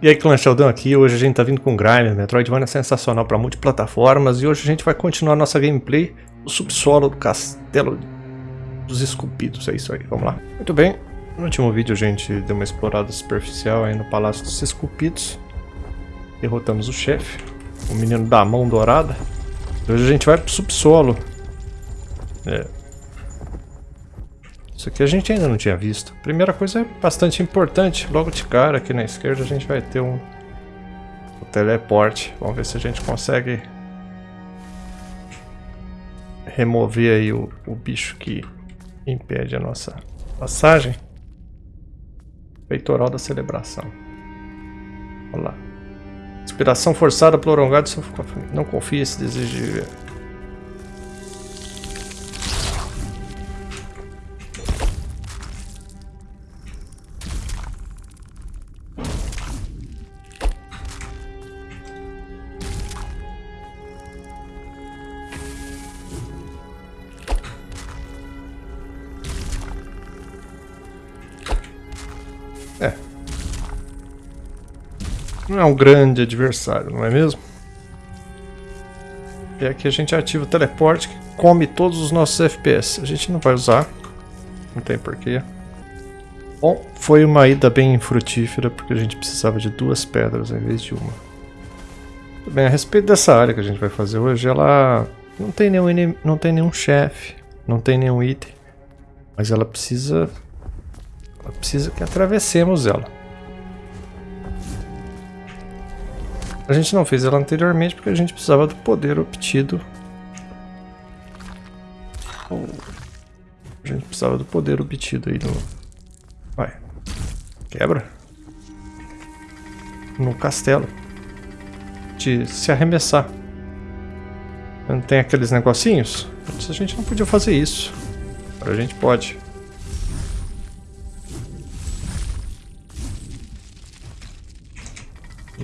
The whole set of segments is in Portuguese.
E aí, Clã Sheldon aqui, hoje a gente tá vindo com Grime, Metroidvania é sensacional para multiplataformas e hoje a gente vai continuar nossa gameplay do subsolo do castelo dos esculpidos, é isso aí, vamos lá. Muito bem, no último vídeo a gente deu uma explorada superficial aí no Palácio dos Esculpidos, derrotamos o chefe, o menino da mão dourada, hoje a gente vai pro subsolo. É, isso aqui a gente ainda não tinha visto. Primeira coisa é bastante importante. Logo de cara, aqui na esquerda, a gente vai ter um, um teleporte. Vamos ver se a gente consegue remover aí o, o bicho que impede a nossa passagem. Peitoral da celebração. Olha lá. Inspiração forçada, prolongada. Não confia esse desejo de viver. Não é um grande adversário, não é mesmo? E aqui a gente ativa o teleporte que come todos os nossos FPS. A gente não vai usar. Não tem porquê. Bom, foi uma ida bem frutífera porque a gente precisava de duas pedras em vez de uma. Bem, a respeito dessa área que a gente vai fazer hoje, ela não tem nenhum, não tem nenhum chefe, não tem nenhum item. Mas ela precisa... Ela precisa que atravessemos ela. A gente não fez ela anteriormente porque a gente precisava do poder obtido. A gente precisava do poder obtido aí no... Vai. Quebra. No castelo. De se arremessar. Não tem aqueles negocinhos? Antes a gente não podia fazer isso. Agora a gente pode.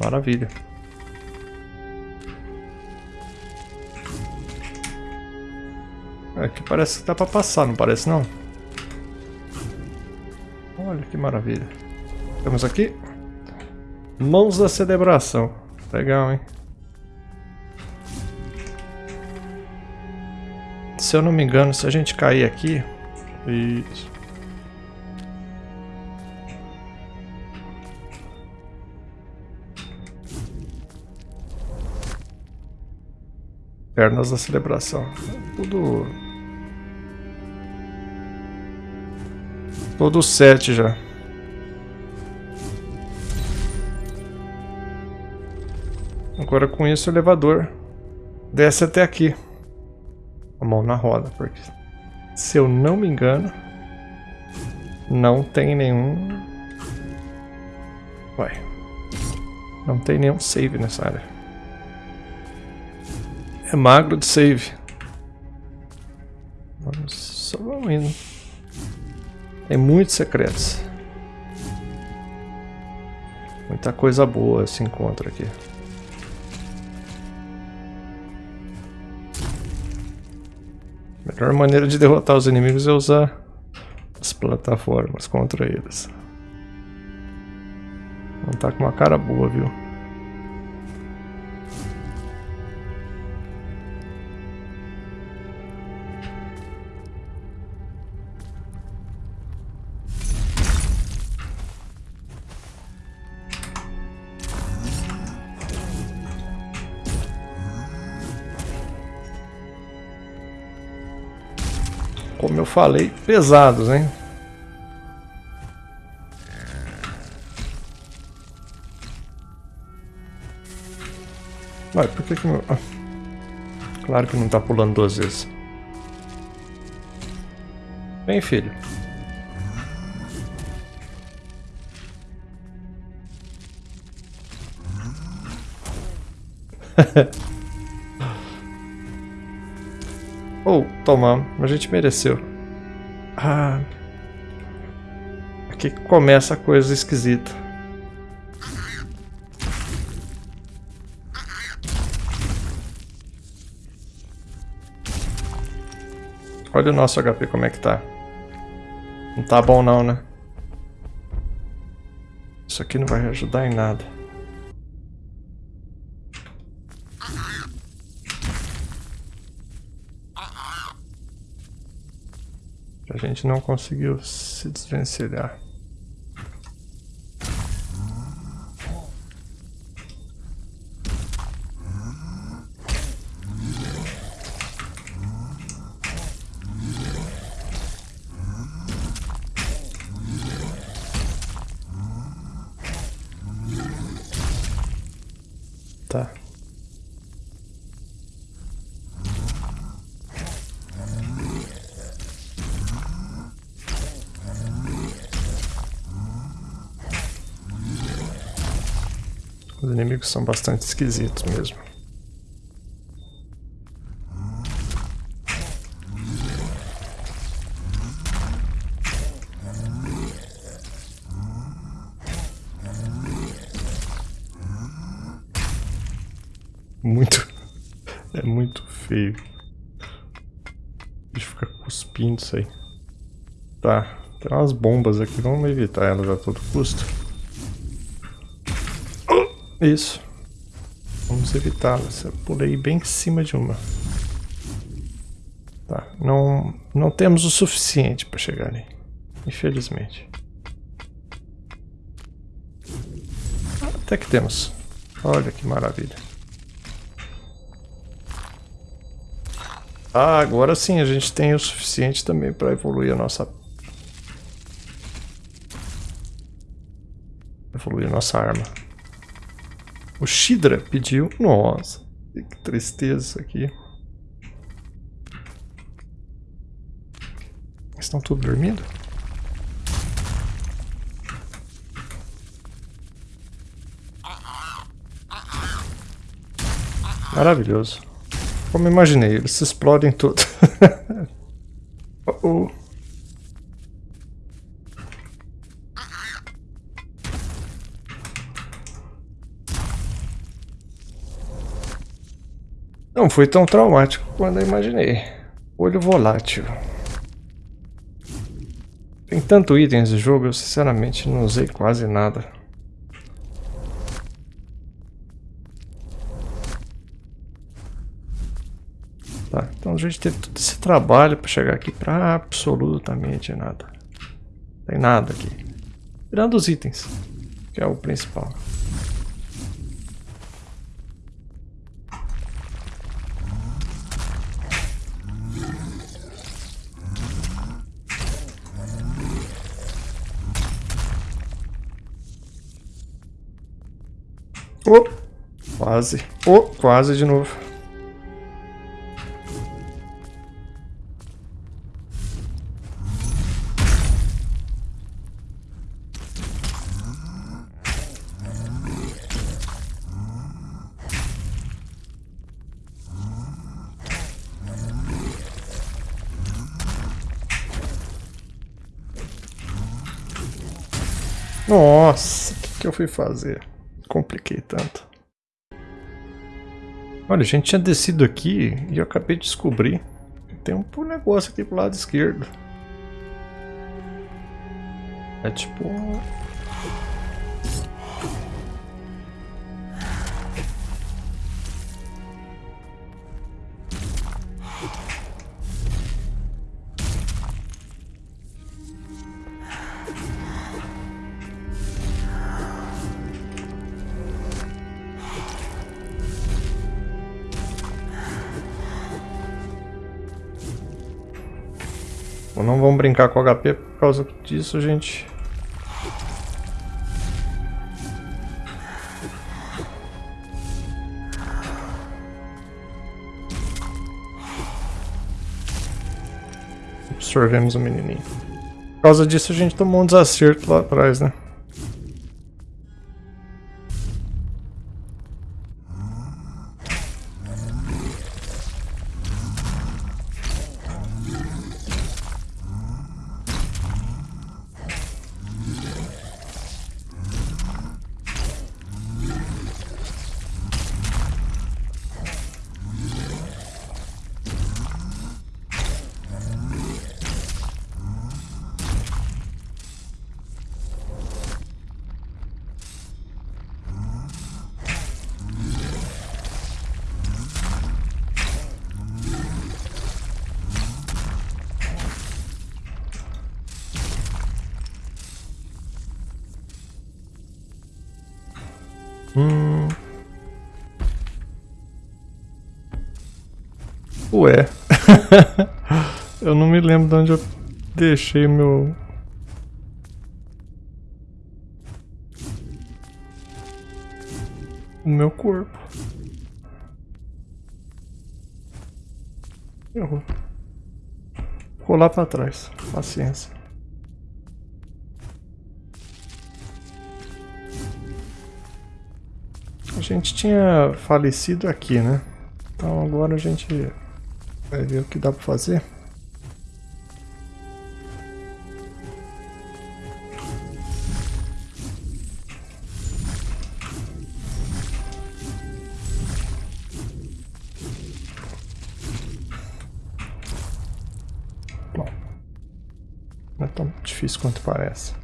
Maravilha. Aqui parece que dá pra passar, não parece não? Olha que maravilha. Temos aqui. Mãos da celebração. Legal, hein? Se eu não me engano, se a gente cair aqui... Isso. Pernas da celebração. Tudo Todo sete já. Agora com isso o elevador desce até aqui. A mão na roda, porque se eu não me engano, não tem nenhum... Vai. Não tem nenhum save nessa área. É magro de save. Vamos, só vamos indo. Tem muitos secretos. Muita coisa boa se encontra aqui. A melhor maneira de derrotar os inimigos é usar as plataformas contra eles. Não tá com uma cara boa, viu? Como eu falei, pesados, hein? Vai, por que que meu... Ah, claro que não tá pulando duas vezes. Vem, filho. Ou, oh, tomamos. A gente mereceu. Ah. Aqui começa a coisa esquisita. Olha o nosso HP como é que tá. Não tá bom não, né? Isso aqui não vai ajudar em nada. Gente não conseguiu se desvencilhar. Tá. Os inimigos são bastante esquisitos mesmo. Muito. É muito feio. Deixa eu ficar cuspindo isso aí. Tá. Tem umas bombas aqui. Vamos evitar elas a todo custo. Isso. Vamos evitá-las. Pulei bem em cima de uma. Tá. Não, não temos o suficiente para chegar ali. Infelizmente. Até que temos. Olha que maravilha. Ah, agora sim a gente tem o suficiente também para evoluir a nossa... Evoluir a nossa arma. O Shidra pediu... Nossa, que tristeza isso aqui. Estão todos dormindo? Maravilhoso. Como imaginei, eles se explodem tudo. oh, oh. Não foi tão traumático quanto eu imaginei. Olho volátil. Tem tanto itens de jogo, eu sinceramente não usei quase nada. Tá, então a gente teve todo esse trabalho para chegar aqui para absolutamente nada. Não tem nada aqui. Tirando os itens, que é o principal. Oh, quase. Oh, quase de novo. Nossa, o que, que eu fui fazer? Compliquei tanto. Olha, a gente tinha descido aqui e eu acabei de descobrir que tem um negócio aqui pro lado esquerdo. É tipo brincar com HP por causa disso, gente. Absorvemos o menininho. Por causa disso a gente tomou um desacerto lá atrás, né? Ué. eu não me lembro de onde eu deixei meu... O meu corpo. Errou. Vou lá pra trás. Paciência. A gente tinha falecido aqui, né? Então agora a gente vai ver o que dá pra fazer. Bom, não é tão difícil quanto parece.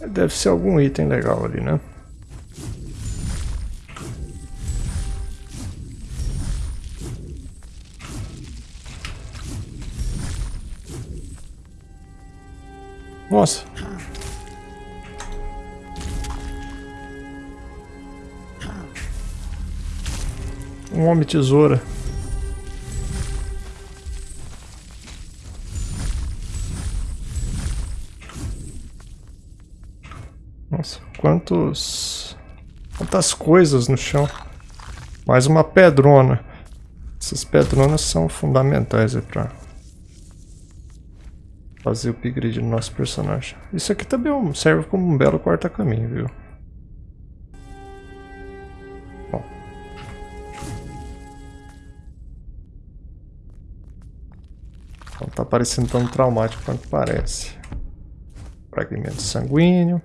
Deve ser algum item legal ali, né? Um homem tesoura. Nossa, quantos... Quantas coisas no chão. Mais uma pedrona. Essas pedronas são fundamentais aí pra fazer o upgrade do nosso personagem. Isso aqui também é serve como um belo quarta-caminho, viu? Tá parecendo tão traumático quanto parece. Fragmento sanguíneo.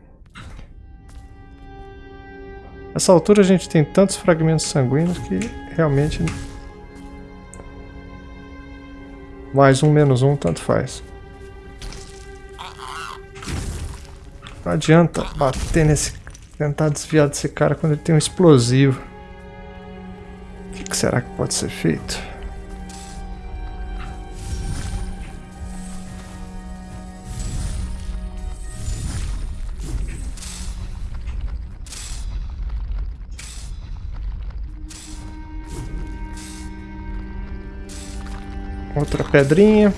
Nessa altura a gente tem tantos fragmentos sanguíneos que realmente mais um menos um tanto faz. Não adianta bater nesse... Tentar desviar desse cara quando ele tem um explosivo. O que, será que pode ser feito? Outra pedrinha.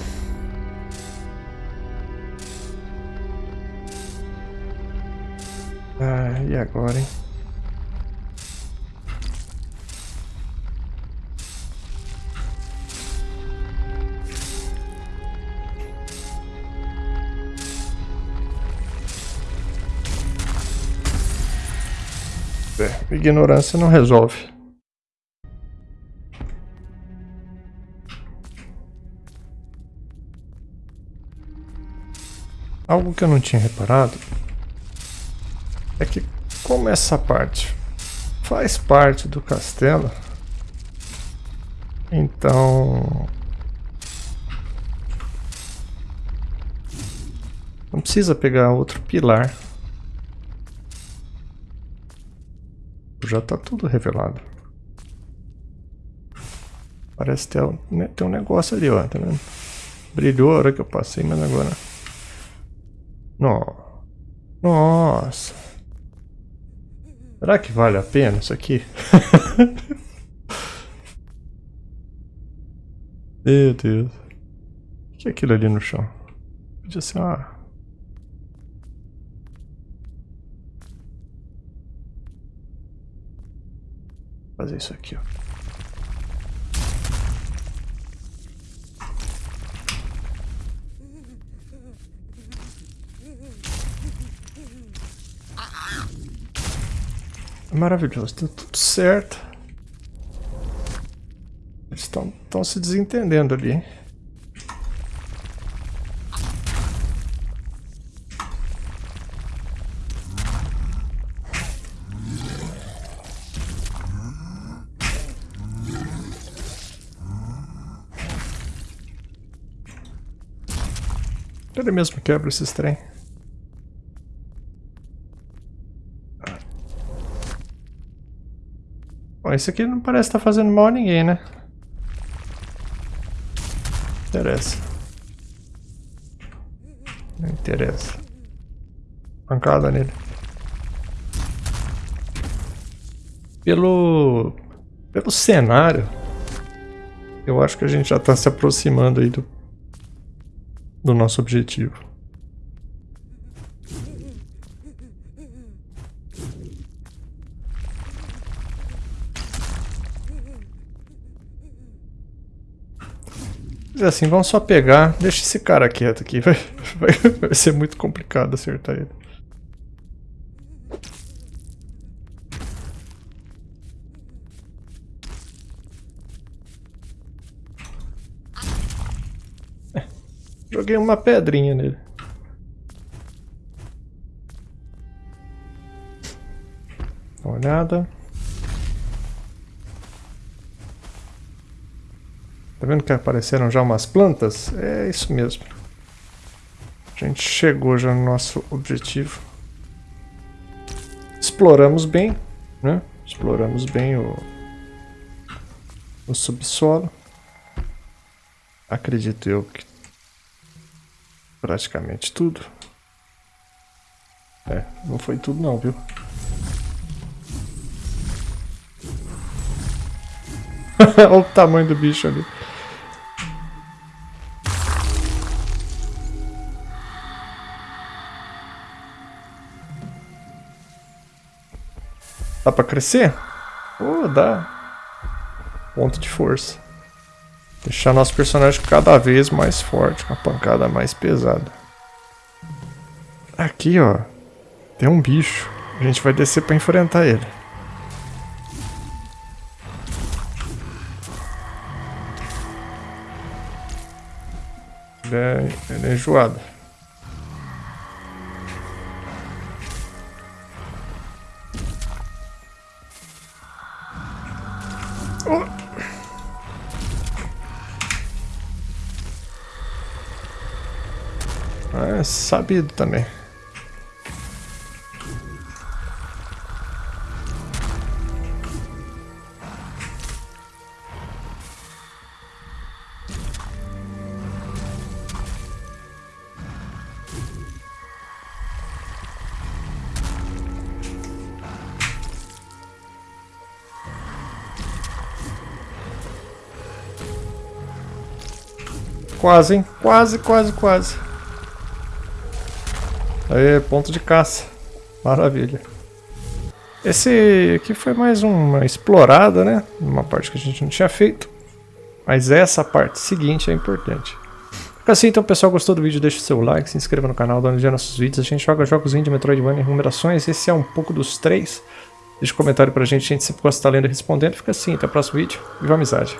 E agora, hein? É, ignorância não resolve. Algo que eu não tinha reparado é que como essa parte faz parte do castelo, então não precisa pegar outro pilar. Já está tudo revelado. Parece ter, né, ter um negócio ali, ó, tá vendo? Brilhou a hora que eu passei, mas agora... Nossa. Será que vale a pena isso aqui? Meu Deus. O que é aquilo ali no chão? Podia ser uma... Fazer isso aqui, ó. Maravilhoso, deu tudo certo. Eles estão se desentendendo ali. Ele mesmo quebra esses trem. Bom, esse aqui não parece estar tá fazendo mal a ninguém, né? Interessa. Não interessa. Pancada nele. Pelo, pelo cenário, eu acho que a gente já está se aproximando aí do, do nosso objetivo. Mas assim, vamos só pegar. Deixa esse cara quieto aqui. Vai, vai, vai ser muito complicado acertar ele. É, joguei uma pedrinha nele. Dá uma olhada. Tá vendo que apareceram já umas plantas? É isso mesmo. A gente chegou já no nosso objetivo. Exploramos bem, né? Exploramos bem o, o subsolo. Acredito eu que praticamente tudo. É, não foi tudo não, viu? Olha o tamanho do bicho ali. Dá pra crescer? Oh, dá. Ponto de força. Deixar nosso personagem cada vez mais forte, com a pancada mais pesada. Aqui, ó. Tem um bicho. A gente vai descer pra enfrentar ele. Ele é, ele é enjoado. Sabido também. Quase, hein? Quase, quase, quase. Aí, ponto de caça. Maravilha. Esse aqui foi mais uma explorada, né? Uma parte que a gente não tinha feito. Mas essa parte seguinte é importante. Fica assim, então, pessoal, gostou do vídeo, deixa o seu like, se inscreva no canal, dá olhada nos nossos vídeos. A gente joga jogos indie, Metroidvania e numerações. Esse é um pouco dos três. Deixa um comentário pra gente, a gente sempre gosta de estar lendo e respondendo. Fica assim, até o próximo vídeo. Viva a amizade!